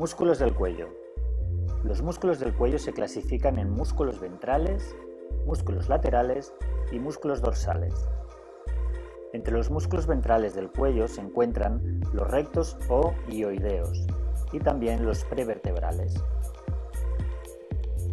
Músculos del cuello. Los músculos del cuello se clasifican en músculos ventrales, músculos laterales y músculos dorsales. Entre los músculos ventrales del cuello se encuentran los rectos o ioideos y también los prevertebrales.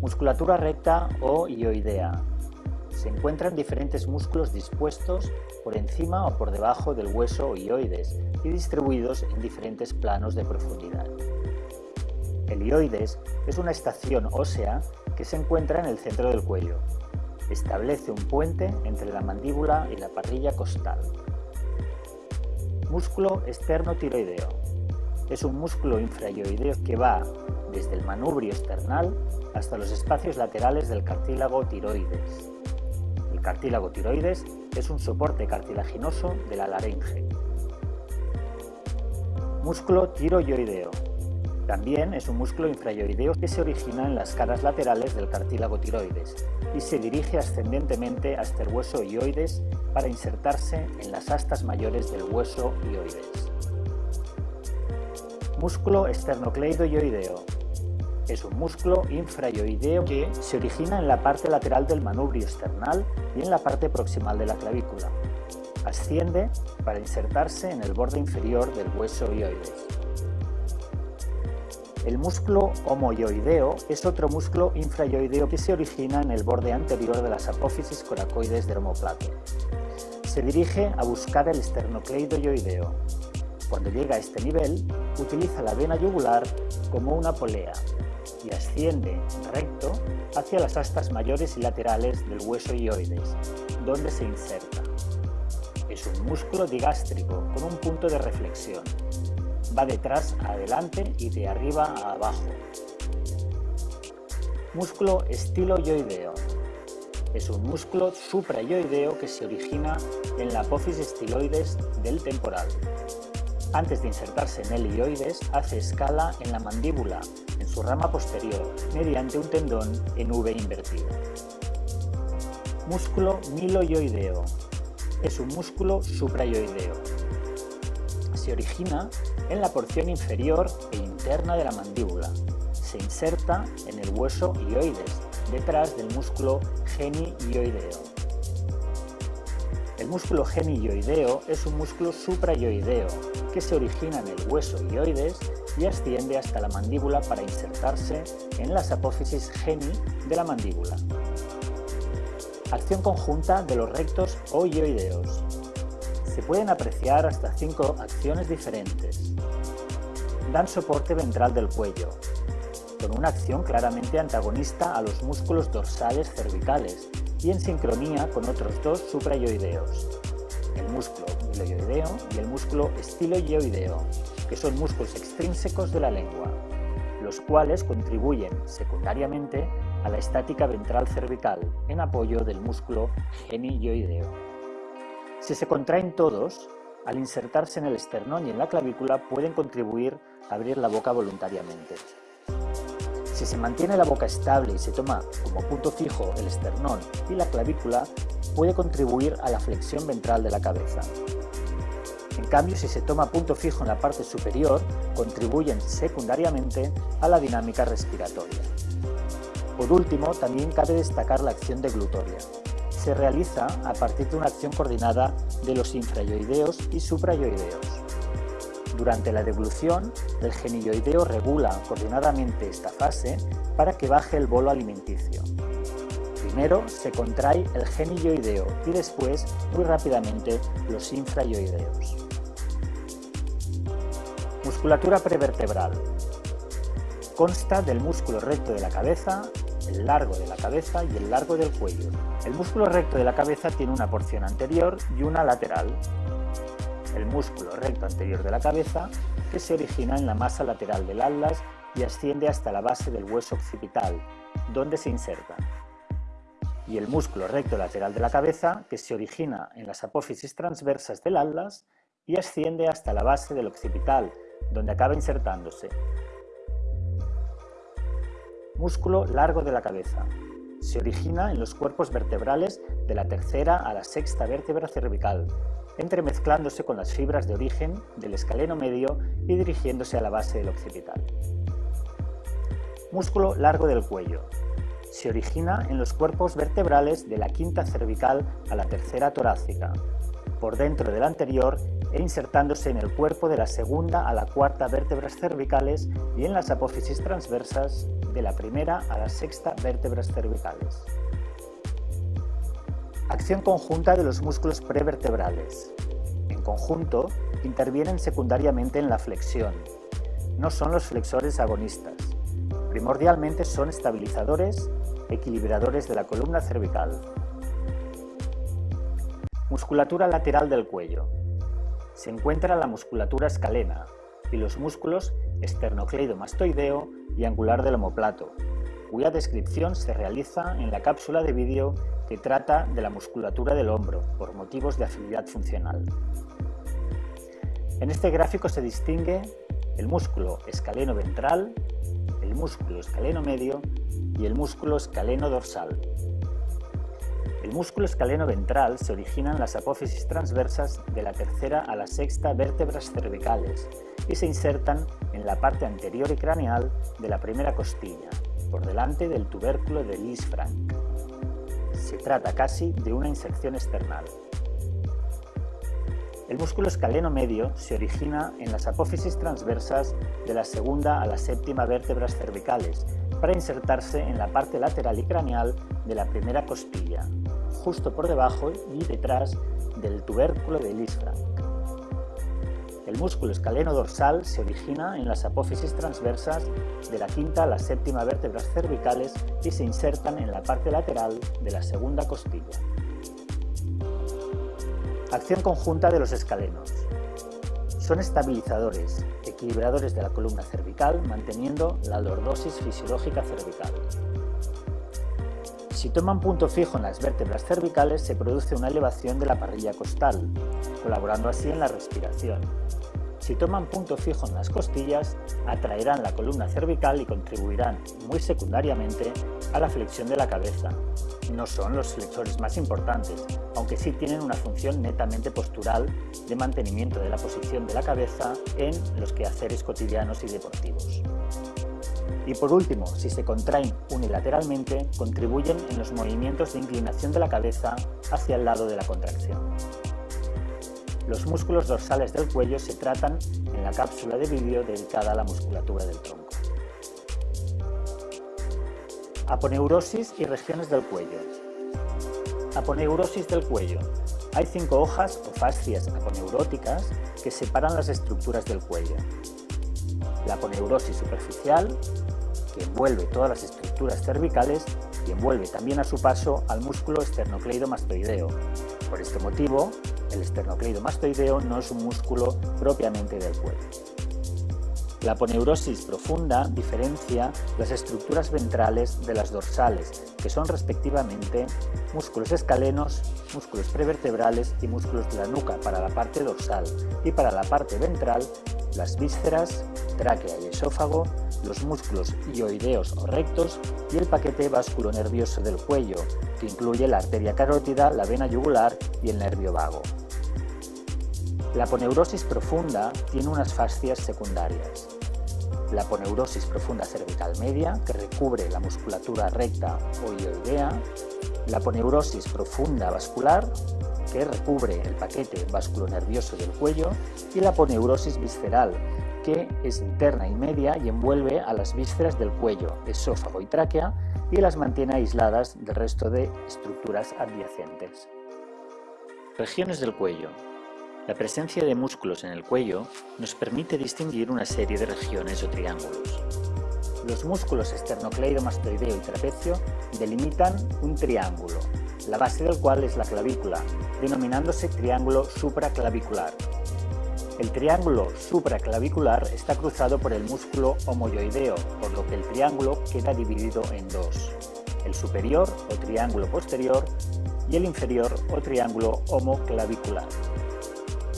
Musculatura recta o ioidea. Se encuentran diferentes músculos dispuestos por encima o por debajo del hueso ioides y distribuidos en diferentes planos de profundidad. El ioides es una estación ósea que se encuentra en el centro del cuello. Establece un puente entre la mandíbula y la parrilla costal. Músculo externo-tiroideo. Es un músculo infraioideo que va desde el manubrio esternal hasta los espacios laterales del cartílago tiroides. El cartílago tiroides es un soporte cartilaginoso de la laringe. Músculo tiroideo también es un músculo infrayoideo que se origina en las caras laterales del cartílago tiroides y se dirige ascendentemente hasta el hueso ioides para insertarse en las astas mayores del hueso ioides. Músculo esternocleidoioideo. Es un músculo infrayoideo que se origina en la parte lateral del manubrio external y en la parte proximal de la clavícula. Asciende para insertarse en el borde inferior del hueso ioides. El músculo homoioideo es otro músculo infrayoideo que se origina en el borde anterior de las apófisis coracoides del omoplato. Se dirige a buscar el esternocleidoioideo. Cuando llega a este nivel, utiliza la vena yugular como una polea y asciende recto hacia las astas mayores y laterales del hueso ioides, donde se inserta. Es un músculo digástrico con un punto de reflexión va detrás a adelante y de arriba a abajo. Músculo estiloioideo. Es un músculo suprayoideo que se origina en la apófisis estiloides del temporal. Antes de insertarse en el ioides, hace escala en la mandíbula, en su rama posterior, mediante un tendón en V invertido. Músculo miloioideo. Es un músculo suprayoideo se origina en la porción inferior e interna de la mandíbula. Se inserta en el hueso ioides, detrás del músculo genioideo. El músculo genioideo es un músculo suprayoideo que se origina en el hueso ioides y asciende hasta la mandíbula para insertarse en las apófisis geni de la mandíbula. Acción conjunta de los rectos o ioideos se pueden apreciar hasta cinco acciones diferentes. Dan soporte ventral del cuello, con una acción claramente antagonista a los músculos dorsales cervicales y en sincronía con otros dos suprayoideos, el músculo miloioideo y el músculo estiloioideo, que son músculos extrínsecos de la lengua, los cuales contribuyen secundariamente a la estática ventral cervical en apoyo del músculo genioideo. Si se contraen todos, al insertarse en el esternón y en la clavícula pueden contribuir a abrir la boca voluntariamente. Si se mantiene la boca estable y se toma como punto fijo el esternón y la clavícula, puede contribuir a la flexión ventral de la cabeza. En cambio, si se toma punto fijo en la parte superior, contribuyen secundariamente a la dinámica respiratoria. Por último, también cabe destacar la acción deglutoria se realiza a partir de una acción coordinada de los infrayoideos y suprayoideos. Durante la deglución, el genioideo regula coordinadamente esta fase para que baje el bolo alimenticio. Primero se contrae el genioideo y después, muy rápidamente, los infrayoideos. Musculatura prevertebral. Consta del músculo recto de la cabeza, el largo de la cabeza y el largo del cuello. El músculo recto de la cabeza tiene una porción anterior y una lateral. El músculo recto anterior de la cabeza, que se origina en la masa lateral del atlas y asciende hasta la base del hueso occipital, donde se inserta. Y el músculo recto lateral de la cabeza, que se origina en las apófisis transversas del atlas y asciende hasta la base del occipital, donde acaba insertándose, Músculo largo de la cabeza. Se origina en los cuerpos vertebrales de la tercera a la sexta vértebra cervical, entremezclándose con las fibras de origen del escaleno medio y dirigiéndose a la base del occipital. Músculo largo del cuello. Se origina en los cuerpos vertebrales de la quinta cervical a la tercera torácica, por dentro del anterior e insertándose en el cuerpo de la segunda a la cuarta vértebras cervicales y en las apófisis transversas de la primera a la sexta vértebras cervicales. Acción conjunta de los músculos prevertebrales. En conjunto, intervienen secundariamente en la flexión. No son los flexores agonistas. Primordialmente son estabilizadores, equilibradores de la columna cervical. Musculatura lateral del cuello se encuentra la musculatura escalena y los músculos esternocleidomastoideo y angular del omoplato, cuya descripción se realiza en la cápsula de vídeo que trata de la musculatura del hombro por motivos de afinidad funcional. En este gráfico se distingue el músculo escaleno ventral, el músculo escaleno medio y el músculo escaleno dorsal. El músculo escaleno ventral se origina en las apófisis transversas de la tercera a la sexta vértebras cervicales y se insertan en la parte anterior y craneal de la primera costilla, por delante del tubérculo de Lisfranc. Se trata casi de una inserción external. El músculo escaleno medio se origina en las apófisis transversas de la segunda a la séptima vértebras cervicales para insertarse en la parte lateral y craneal de la primera costilla, justo por debajo y detrás del tubérculo de Lisfranc. El músculo escaleno dorsal se origina en las apófisis transversas de la quinta a la séptima vértebras cervicales y se insertan en la parte lateral de la segunda costilla. Acción conjunta de los escalenos. Son estabilizadores, equilibradores de la columna cervical, manteniendo la lordosis fisiológica cervical. Si toman punto fijo en las vértebras cervicales, se produce una elevación de la parrilla costal, colaborando así en la respiración. Si toman punto fijo en las costillas, atraerán la columna cervical y contribuirán, muy secundariamente, a la flexión de la cabeza. No son los flexores más importantes, aunque sí tienen una función netamente postural de mantenimiento de la posición de la cabeza en los quehaceres cotidianos y deportivos. Y por último, si se contraen unilateralmente, contribuyen en los movimientos de inclinación de la cabeza hacia el lado de la contracción. Los músculos dorsales del cuello se tratan en la cápsula de vídeo dedicada a la musculatura del tronco. Aponeurosis y regiones del cuello. Aponeurosis del cuello. Hay cinco hojas o fascias aponeuróticas que separan las estructuras del cuello. La aponeurosis superficial, que envuelve todas las estructuras cervicales y envuelve también a su paso al músculo esternocleidomastoideo. Por este motivo, el esternocleidomastoideo no es un músculo propiamente del cuello. La aponeurosis profunda diferencia las estructuras ventrales de las dorsales, que son respectivamente músculos escalenos, músculos prevertebrales y músculos de la nuca para la parte dorsal y para la parte ventral las vísceras, tráquea y esófago, los músculos ioideos o rectos y el paquete nervioso del cuello, que incluye la arteria carótida, la vena yugular y el nervio vago. La aponeurosis profunda tiene unas fascias secundarias. La aponeurosis profunda cervical media, que recubre la musculatura recta o ioidea. La aponeurosis profunda vascular, que recubre el paquete vasculonervioso del cuello. Y la aponeurosis visceral, que es interna y media y envuelve a las vísceras del cuello, esófago y tráquea y las mantiene aisladas del resto de estructuras adyacentes. Regiones del cuello. La presencia de músculos en el cuello nos permite distinguir una serie de regiones o triángulos. Los músculos esternocleidomastoideo y trapecio delimitan un triángulo, la base del cual es la clavícula, denominándose triángulo supraclavicular. El triángulo supraclavicular está cruzado por el músculo homoyoideo, por lo que el triángulo queda dividido en dos, el superior o triángulo posterior y el inferior o triángulo homoclavicular.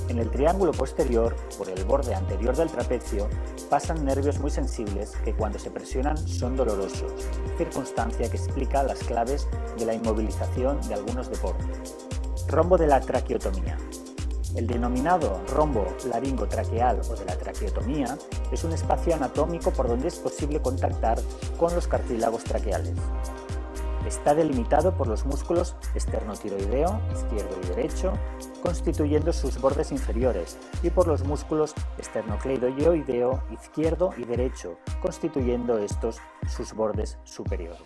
En el triángulo posterior, por el borde anterior del trapecio, pasan nervios muy sensibles que cuando se presionan son dolorosos, circunstancia que explica las claves de la inmovilización de algunos deportes. Rombo de la traqueotomía. El denominado rombo laringotraqueal o de la traqueotomía es un espacio anatómico por donde es posible contactar con los cartílagos traqueales. Está delimitado por los músculos esternotiroideo, izquierdo y derecho, constituyendo sus bordes inferiores, y por los músculos esternocleidoideo, izquierdo y derecho, constituyendo estos sus bordes superiores.